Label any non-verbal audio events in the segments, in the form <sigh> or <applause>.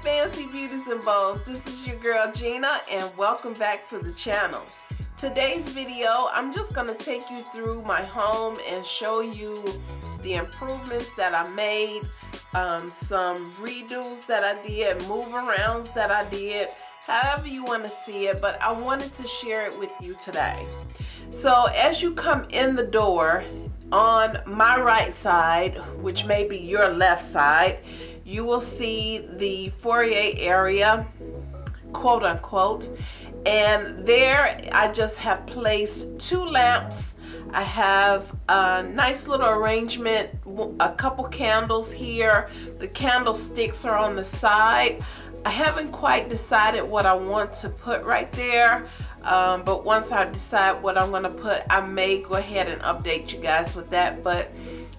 fancy beauties and bows. This is your girl Gina and welcome back to the channel. Today's video I'm just gonna take you through my home and show you the improvements that I made um, some redos that I did move arounds that I did however you want to see it but I wanted to share it with you today. So as you come in the door on my right side which may be your left side you will see the foyer area quote unquote. And there I just have placed two lamps. I have a nice little arrangement a couple candles here. The candlesticks are on the side. I haven't quite decided what I want to put right there um, but once I decide what I'm gonna put I may go ahead and update you guys with that but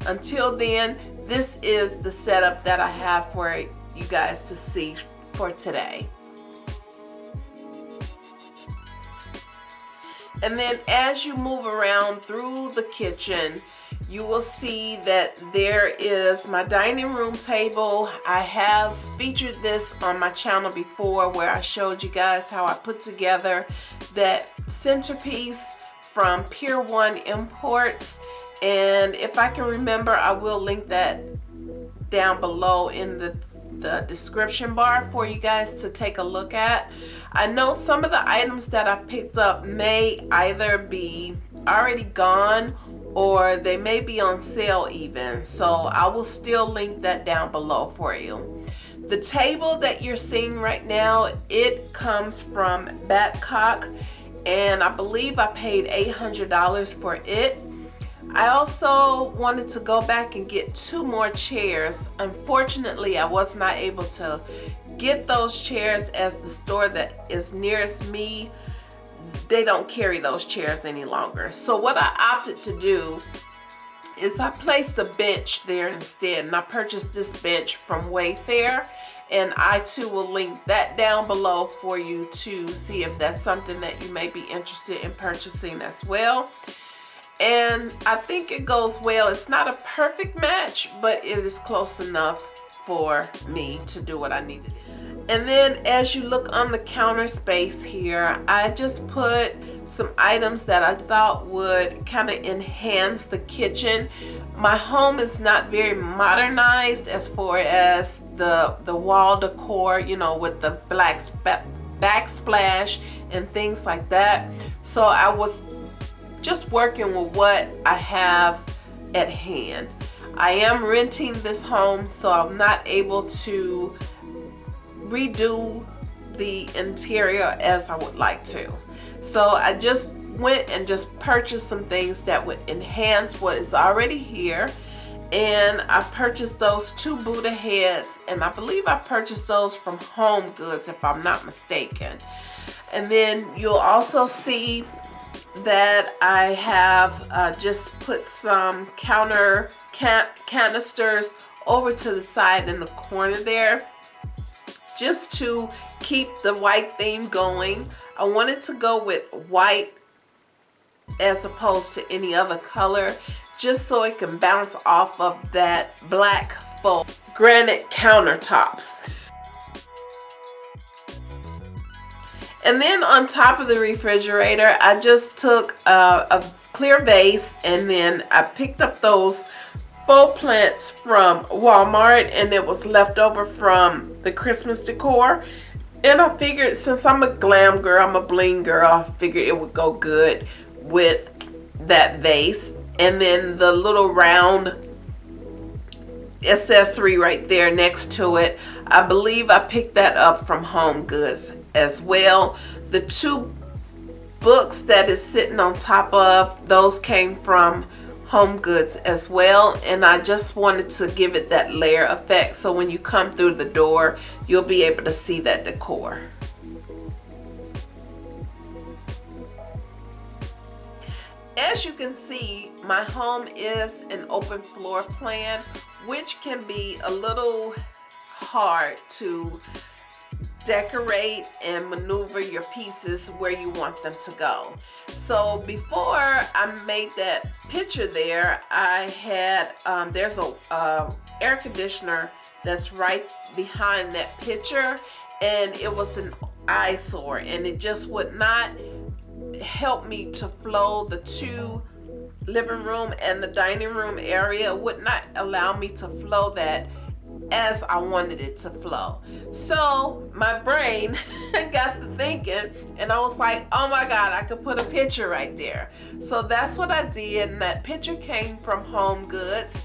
until then this is the setup that I have for you guys to see for today. And then as you move around through the kitchen you will see that there is my dining room table. I have featured this on my channel before where I showed you guys how I put together that centerpiece from Pier 1 Imports and if I can remember I will link that down below in the the description bar for you guys to take a look at. I know some of the items that I picked up may either be already gone or they may be on sale even. So I will still link that down below for you. The table that you're seeing right now, it comes from Badcock and I believe I paid $800 for it. I also wanted to go back and get two more chairs. Unfortunately, I was not able to get those chairs as the store that is nearest me, they don't carry those chairs any longer. So what I opted to do is I placed a bench there instead and I purchased this bench from Wayfair and I too will link that down below for you to see if that's something that you may be interested in purchasing as well and I think it goes well. It's not a perfect match but it is close enough for me to do what I needed. And then as you look on the counter space here I just put some items that I thought would kind of enhance the kitchen. My home is not very modernized as far as the the wall decor you know with the black backsplash and things like that. So I was just working with what I have at hand. I am renting this home so I'm not able to redo the interior as I would like to. So I just went and just purchased some things that would enhance what is already here. And I purchased those two Buddha heads and I believe I purchased those from Home Goods if I'm not mistaken. And then you'll also see that I have uh, just put some counter can canisters over to the side in the corner there just to keep the white theme going. I wanted to go with white as opposed to any other color just so it can bounce off of that black faux granite countertops and then on top of the refrigerator I just took a, a clear vase and then I picked up those faux plants from Walmart and it was left over from the Christmas decor and I figured since I'm a glam girl, I'm a bling girl, I figured it would go good with that vase. And then the little round accessory right there next to it. I believe I picked that up from Home Goods as well. The two books that is sitting on top of, those came from home goods as well and I just wanted to give it that layer effect so when you come through the door you'll be able to see that decor. As you can see my home is an open floor plan which can be a little hard to decorate and maneuver your pieces where you want them to go. so before I made that picture there I had um, there's a uh, air conditioner that's right behind that picture and it was an eyesore and it just would not help me to flow the two living room and the dining room area would not allow me to flow that as I wanted it to flow. So my brain <laughs> got to thinking and I was like, oh my God, I could put a picture right there. So that's what I did and that picture came from Home Goods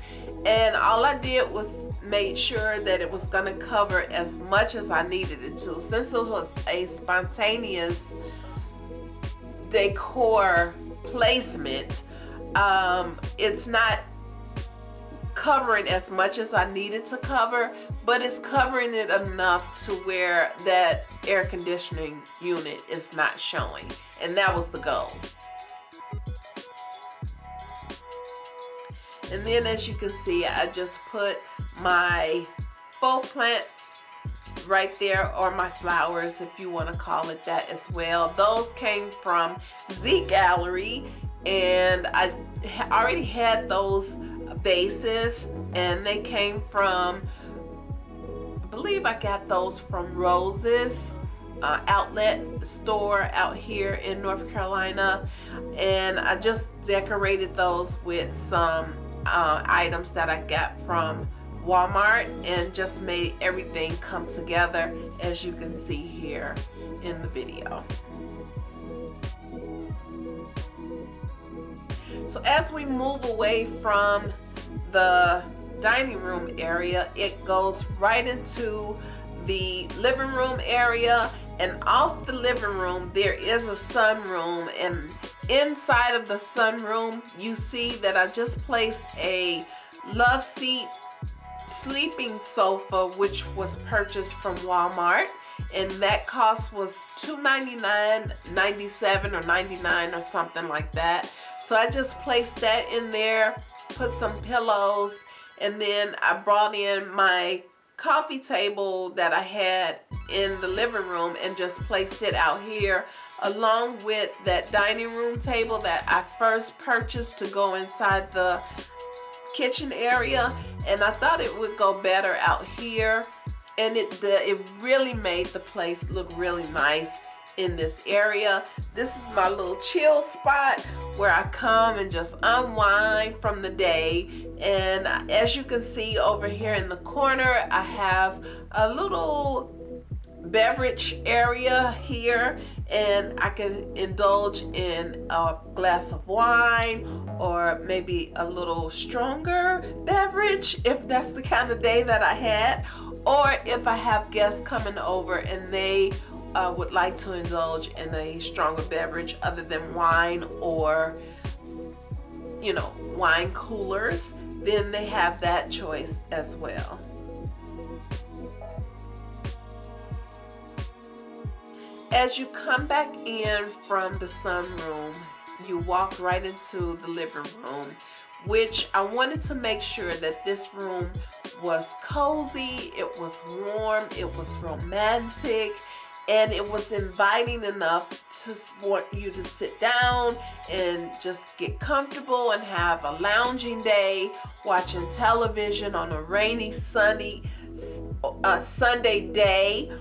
and all I did was made sure that it was going to cover as much as I needed it to. Since it was a spontaneous decor placement, um, it's not covering as much as I needed to cover, but it's covering it enough to where that air conditioning unit is not showing. And that was the goal. And then as you can see, I just put my faux plants right there or my flowers if you want to call it that as well. Those came from Z Gallerie and I already had those vases and they came from I believe I got those from Roses uh, outlet store out here in North Carolina and I just decorated those with some uh, items that I got from Walmart and just made everything come together as you can see here in the video. So as we move away from the dining room area, it goes right into the living room area. And off the living room there is a sunroom. And inside of the sunroom you see that I just placed a love seat sleeping sofa which was purchased from Walmart and that cost was $299.97 or 99 or something like that. So I just placed that in there put some pillows and then I brought in my coffee table that I had in the living room and just placed it out here along with that dining room table that I first purchased to go inside the kitchen area. And I thought it would go better out here and it it really made the place look really nice in this area. This is my little chill spot where I come and just unwind from the day. And as you can see over here in the corner, I have a little beverage area here and I can indulge in a glass of wine or maybe a little stronger beverage if that's the kind of day that I had or if I have guests coming over and they uh, would like to indulge in a stronger beverage other than wine or you know wine coolers then they have that choice as well. As you come back in from the sunroom you walk right into the living room which I wanted to make sure that this room was cozy, it was warm, it was romantic, and it was inviting enough to want you to sit down and just get comfortable and have a lounging day watching television on a rainy sunny Sunday day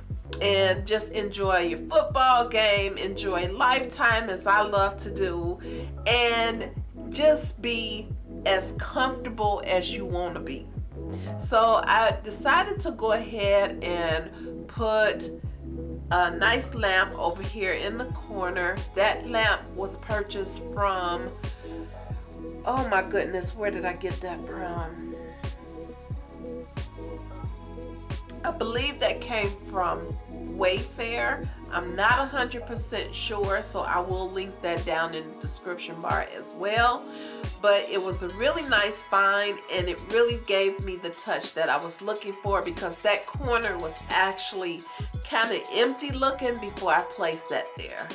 and just enjoy your football game enjoy lifetime as I love to do and just be as comfortable as you want to be so I decided to go ahead and put a nice lamp over here in the corner. That lamp was purchased from, oh my goodness, where did I get that from? I believe that came from Wayfair. I'm not 100% sure, so I will link that down in the description bar as well. But it was a really nice find and it really gave me the touch that I was looking for because that corner was actually kind of empty looking before I placed that there.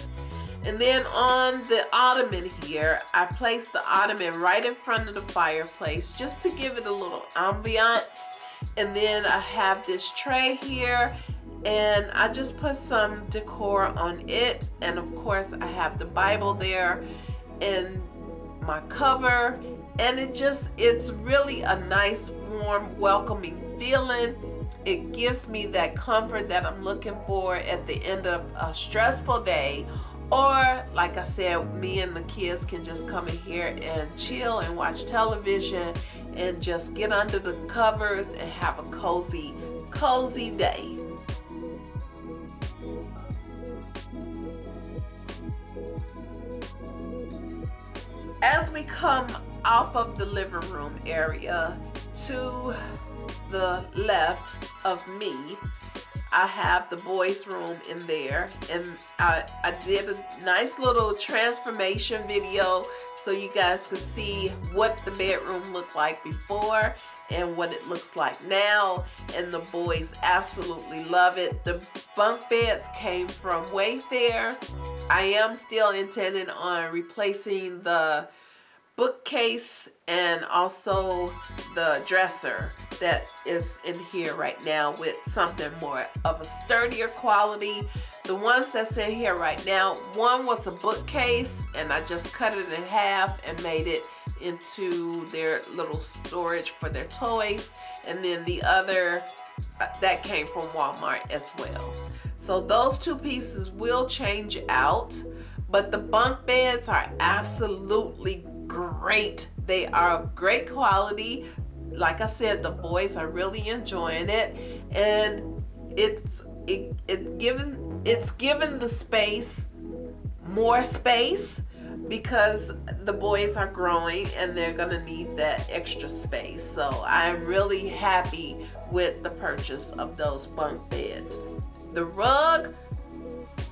And then on the ottoman here, I placed the ottoman right in front of the fireplace just to give it a little ambiance and then I have this tray here and I just put some decor on it. And of course I have the Bible there and my cover. And it just it's really a nice warm welcoming feeling. It gives me that comfort that I'm looking for at the end of a stressful day. Or like I said me and the kids can just come in here and chill and watch television and just get under the covers and have a cozy cozy day. As we come off of the living room area to the left of me I have the boys room in there. And I, I did a nice little transformation video so you guys could see what the bedroom looked like before and what it looks like now. And the boys absolutely love it. The bunk beds came from Wayfair. I am still intending on replacing the bookcase and also the dresser that is in here right now with something more of a sturdier quality. The ones that's in here right now one was a bookcase and I just cut it in half and made it into their little storage for their toys. And then the other uh, that came from Walmart as well. So those two pieces will change out but the bunk beds are absolutely great. They are great quality. Like I said, the boys are really enjoying it. And it's it, it given it's given the space more space because the boys are growing and they're gonna need that extra space so I'm really happy with the purchase of those bunk beds the rug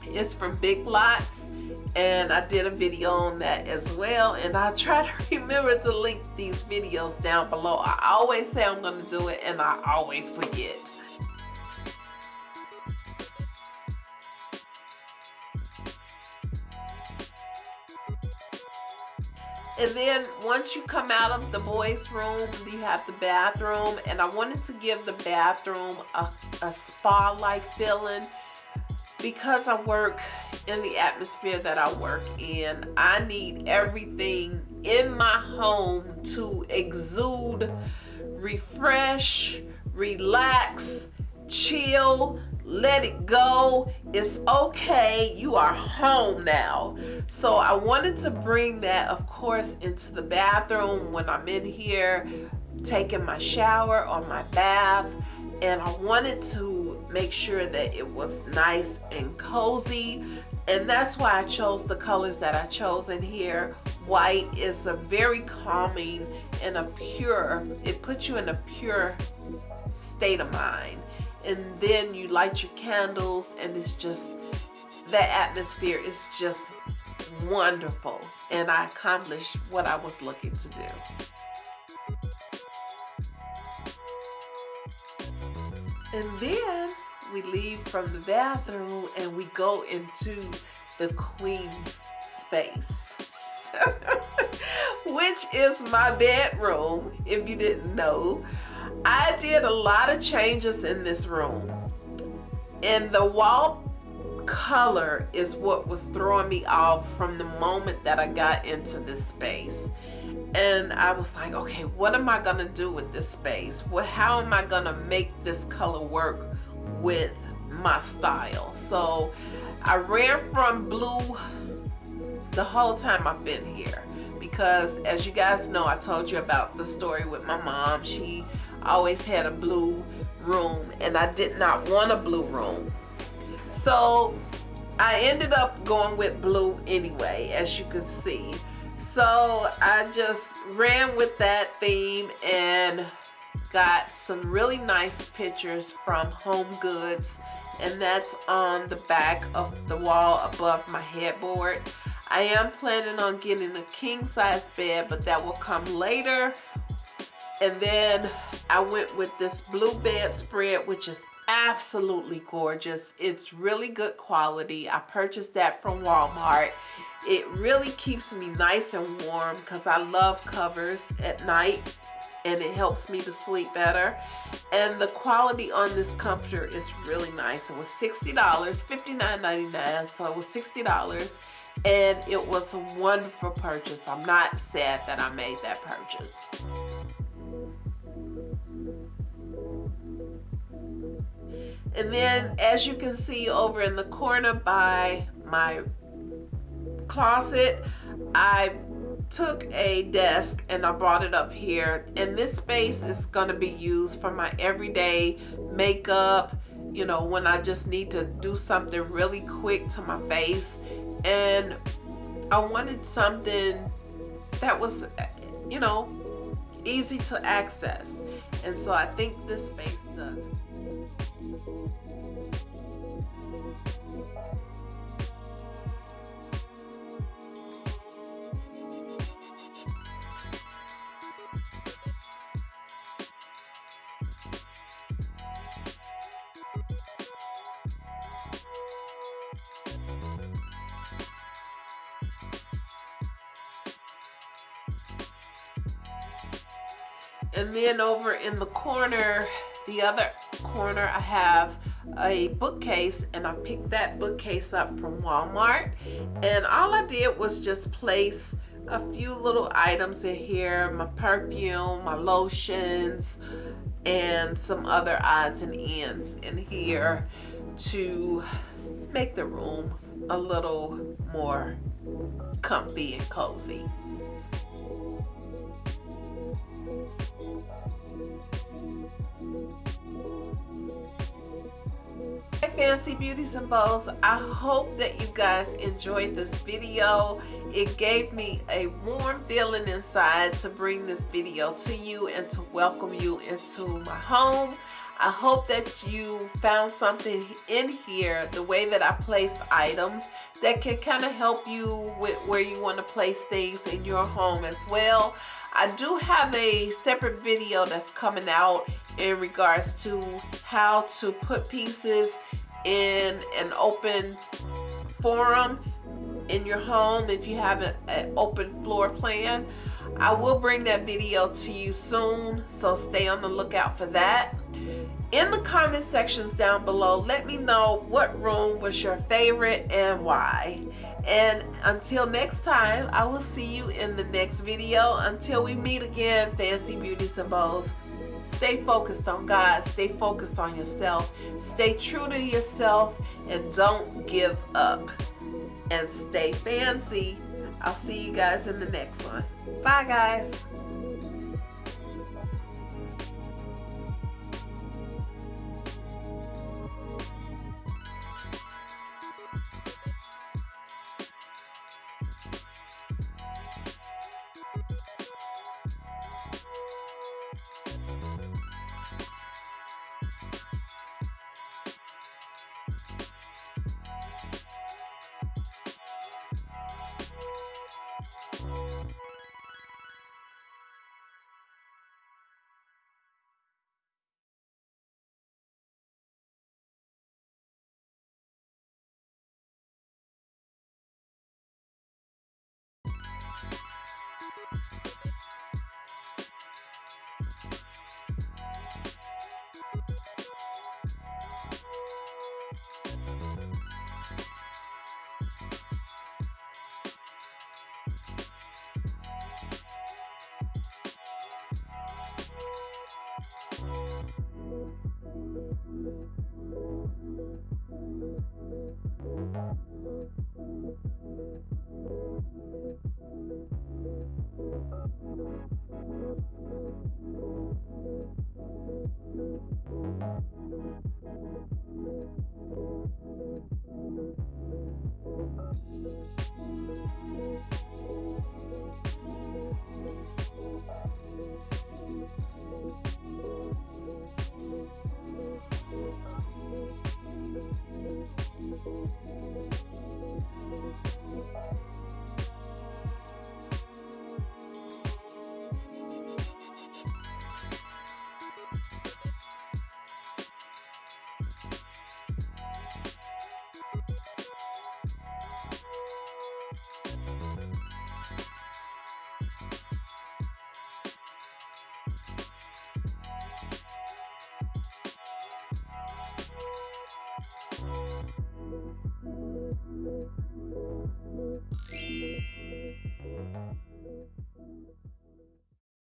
is from Big Lots and I did a video on that as well and I try to <laughs> remember to link these videos down below. I always say I'm going to do it and I always forget. And then once you come out of the boys room, you have the bathroom and I wanted to give the bathroom a, a spa-like feeling because I work in the atmosphere that I work in, I need everything in my home to exude, refresh, relax, chill, let it go. It's okay. You are home now. So I wanted to bring that, of course, into the bathroom when I'm in here taking my shower or my bath and I wanted to make sure that it was nice and cozy. And that's why I chose the colors that I chose in here. White is a very calming and a pure it puts you in a pure state of mind. And then you light your candles and it's just that atmosphere is just wonderful. And I accomplished what I was looking to do. And then we leave from the bathroom and we go into the queen's space. <laughs> Which is my bedroom, if you didn't know. I did a lot of changes in this room. And the wall color is what was throwing me off from the moment that I got into this space and I was like okay what am I gonna do with this space? What how am I gonna make this color work with my style? So I ran from blue the whole time I've been here because as you guys know I told you about the story with my mom. She always had a blue room and I did not want a blue room. So I ended up going with blue anyway as you can see so I just ran with that theme and got some really nice pictures from Home Goods and that's on the back of the wall above my headboard. I am planning on getting a king size bed but that will come later and then I went with this blue bedspread which is absolutely gorgeous it's really good quality I purchased that from Walmart it really keeps me nice and warm because I love covers at night and it helps me to sleep better. And the quality on this comforter is really nice. It was $60, $59.99, so it was $60 and it was a wonderful purchase. I'm not sad that I made that purchase. And then as you can see over in the corner by my closet, I took a desk and I brought it up here. And this space is going to be used for my everyday makeup, you know, when I just need to do something really quick to my face. And I wanted something that was, you know, easy to access. And so I think this space does. And then over in the corner, the other corner, I have a bookcase and I picked that bookcase up from Walmart. And all I did was just place a few little items in here, my perfume, my lotions, and some other odds and ends in here to make the room a little more comfy and cozy. Hey fancy beauties and bows i hope that you guys enjoyed this video. It gave me a warm feeling inside to bring this video to you and to welcome you into my home. I hope that you found something in here, the way that I place items, that can kind of help you with where you want to place things in your home as well. I do have a separate video that's coming out in regards to how to put pieces in an open forum in your home if you have an open floor plan. I will bring that video to you soon, so stay on the lookout for that. In the comment sections down below, let me know what room was your favorite and why. And until next time, I will see you in the next video. Until we meet again, Fancy Beauties and Bows, stay focused on God, stay focused on yourself, stay true to yourself, and don't give up. And stay fancy. I'll see you guys in the next one. Bye, guys. Música